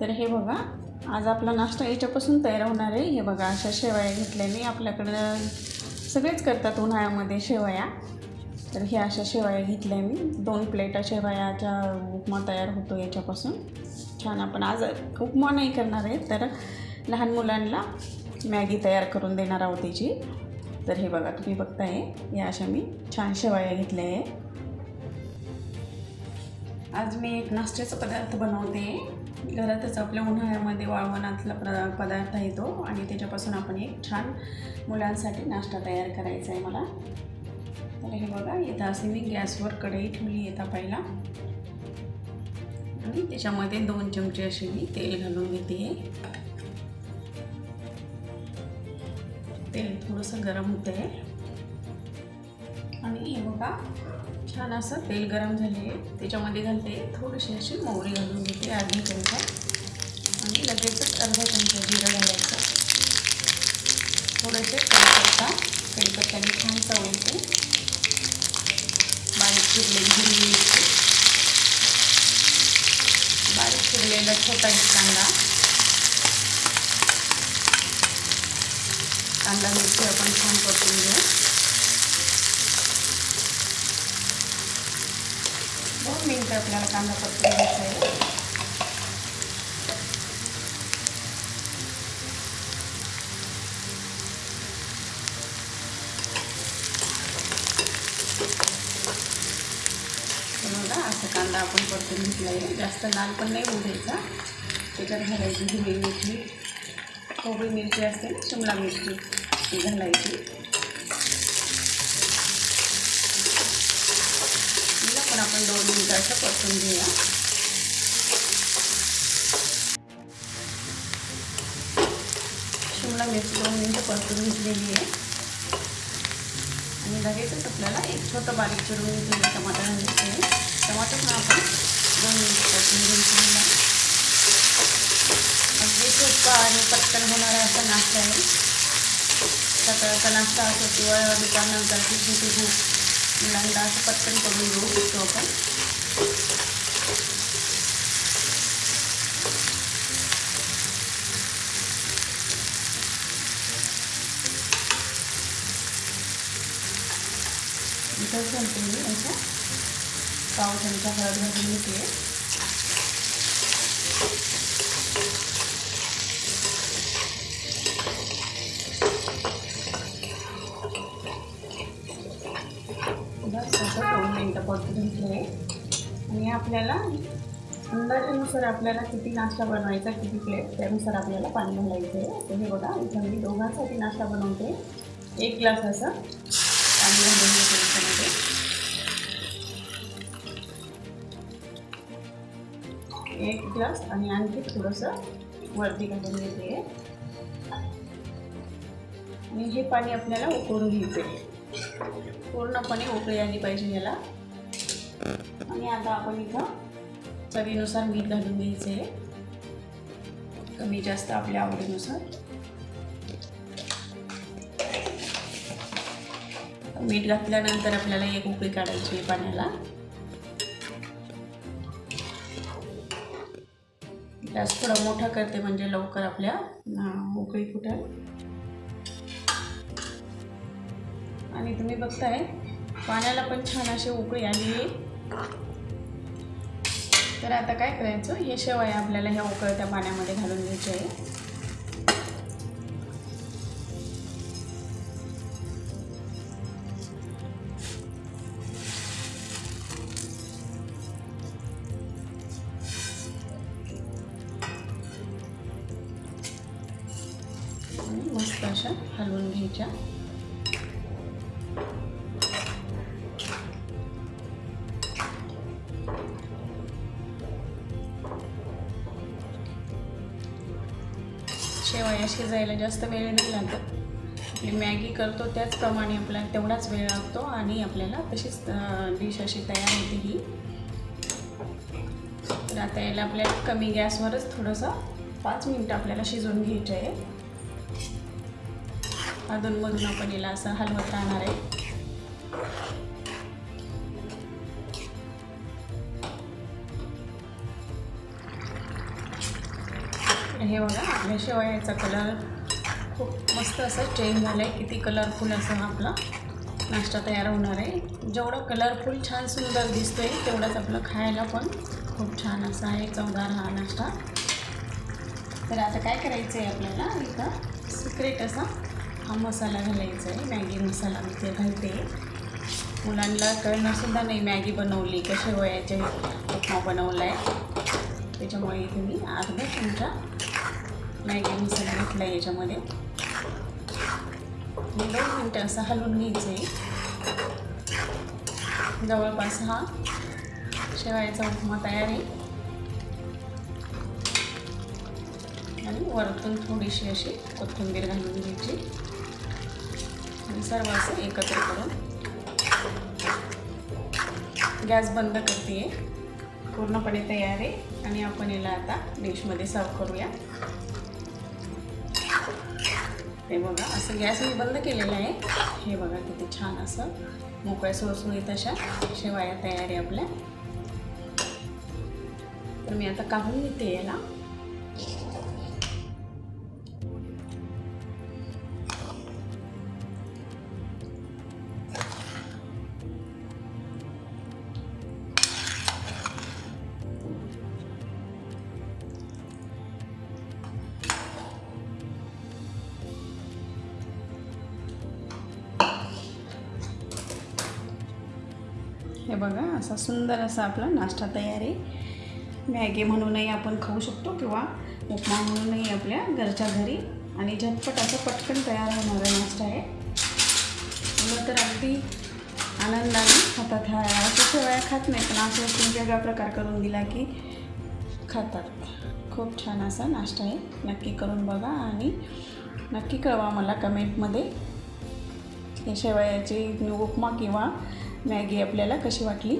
तर हे बघा आज आपला नाश्ता याच्यापासून तयार होणार आहे. हे बघा अशा शेवया घेतल्याने आपल्याकडं सगळेच करतात उन्हाळ्यामध्ये शेवया. तर हे अशा शेवया घेतल्या मी. दोन प्लेटा शेवयाचा उपमा तयार होतो याच्यापासून. छान आपण आज उपमा नाही करणार आहे तर लहान मुलांना मॅगी तयार करून देणार आहोत त्याची. तर हे बघा तुम्ही बघताय या अशा मी छान शेवया घेतल्या आहे आज मी एक नाश्त्याचा पदार्थ बनवते. घरातच आपल्या उन्हाळ्यामध्ये वाळवणातला प्र पदार्थ आहे तो. आणि त्याच्यापासून आपण एक छान मुलांसाठी नाश्ता तयार करायचा आहे मला. तर हे बघा इथं असे मी गॅसवर कढई ठेवली येता पहिला आणि त्याच्यामध्ये दोन चमचे असे मी तेल घालून घेते. तेल थोडंसं गरम होतं आहे आणि हे बघा छान असं तेल गरम झाले. त्याच्यामध्ये घालते थोडीशी अशी मोहरी घालून घेते अर्धा चमचा आणि लगेचच अर्धा चमचा जिरं घालायचं. थोडेसे कढीपत्ता कढीपत्त्याने छान चव येते. बारीक चिरलेली हिरवी मिरची. बारीक चिरलेला छोटा एक कांदा. कांदा मिरची आपण छान परतून घेऊ. दोन मिनटं आपल्याला कांदा परतून घ्यायचा आहे. असा असं कांदा आपण परतून घेतला आहे. जास्त लाल पण नाही होऊ द्यायचा. त्याच्यात घालायची हिरवी मिरची. कोबी मिरची असते शिमला मिरची ती घालायची. तिला पण आपण दोन मिनटं असं परतून घेऊया शिमला मिरची दोन मिनटं परतून घेतलेली आहे. आणि लगेचच आपल्याला एक छोटं बारीक चिरून घेतलेलं टमाटर घालायचं टमाटर पण आपण दोन मिनटं परतून घ्यायचं अगदी सोपा आणि पटकन होणारा असा नाश्ता आहे. सकाळचा नाश्ता असो किंवा दुपारनंतर किती खूप मुलांना असं पटकन करून घेऊ शकतो आपण. इथं घालते मी असं पाव चमचा हळद घालून घेते बस असं दोन मिनटं परतून घेतले आणि आपल्याला अंदाजानुसार आपल्याला किती नाश्ता बनवायचा किती प्लेट त्यानुसार आपल्याला पाणी घालायचं आहे. तर हे बघा इथं मी दोघांसाठी नाश्ता बनवते. एक ग्लास असं. पाणी घालून एक ग्लास आणि आणखी थोडंसं वरती घालून घेते. आणि हे पाणी आपल्याला उकळून घ्यायचं आहे पूर्णपणे उकळी आली पाहिजे याला. आणि आता आपण इथं चवीनुसार मीठ घालून घ्यायचं आहे. कमी जास्त आपल्या आवडीनुसार. मीठ घातल्यानंतर आपल्याला एक उकळी काढायची आहे पाण्याला. गॅस थोडा मोठा करते म्हणजे लवकर आपल्या उकळी फुटेल. आणि तुम्ही बघताय पाण्याला पण छान अशी उकळी आली आहे. तर आता काय करायचं? हे शेवया आपल्याला ह्या उकळत्या पाण्यामध्ये घालून घ्यायची आहे. मस्त अशा हलवून घ्यायच्या. शेवया शिजायला जास्त वेळ नाही लागत. आपली मॅगी करतो त्याचप्रमाणे आपल्याला तेवढाच वेळ लागतो आणि आपल्याला तशीच डिश अशी तयार होते ही. तर आता याला आपल्याला कमी गॅसवरच थोडंसं पाच मिनटं आपल्याला शिजवून घ्यायचं आहे. अधूनमधून आपण याला असं हलवत राहणार आहे. हे बघा आपल्या शेवयाचा कलर खूप मस्त असं चेंज झालं आहे किती कलरफुल असं आपला नाश्ता तयार होणार आहे. जेवढं कलरफुल छान सुंदर दिसतो आहे तेवढंच आपलं खायला पण खूप छान असं आहे चवदार हा नाश्ता. तर आता काय करायचं आहे आपल्याला? इथं सिक्रेट असा हा मसाला घालायचा आहे. मॅगी मसाला मी ते घालते. मुलांना कळणंसुद्धा नाही मॅगी बनवली का शेवयाचे उपमा बनवला आहे त्याच्यामुळे इथे मी अर्धा चमचा मॅगी मसाला घेतला आहे याच्यामध्ये दोन मिनटं असं हलवून घ्यायचं आहे जवळपास हा शेवायचा उपमा तयार आहे. आणि वरतून थोडीशी अशी कोथिंबीर घालून घ्यायची. आणि सर्व असं एकत्र करून गॅस बंद करते पूर्णपणे तयार आहे. आणि आपण याला आता डिशमध्ये सर्व करूया. हे बघा असं गॅस मी बंद केलेला आहे. हे बघा किती छान असं मोकळ्या सुळसुळीत अशा शेवाया तयार आहे आपल्या. तर मी आता काढून घेते याला. हे बघा असा सुंदर असा आपला नाश्ता तयार आहे. मॅगी म्हणूनही आपण खाऊ शकतो किंवा उपमा म्हणूनही आपल्या घरच्या घरी. आणि झटपट असं पटकन तयार होणारा नाश्ता आहे. मुलं तर अगदी आनंदाने खातात ह्या अशा शेवया खात नाही पण असं तुम्ही वेगळा प्रकार करून दिला की खातात. खूप छान असा नाश्ता आहे. नक्की करून बघा आणि नक्की कळवा मला कमेंटमध्ये हे शेवयाची उपमा किंवा मॅगी आपल्याला कशी वाटली?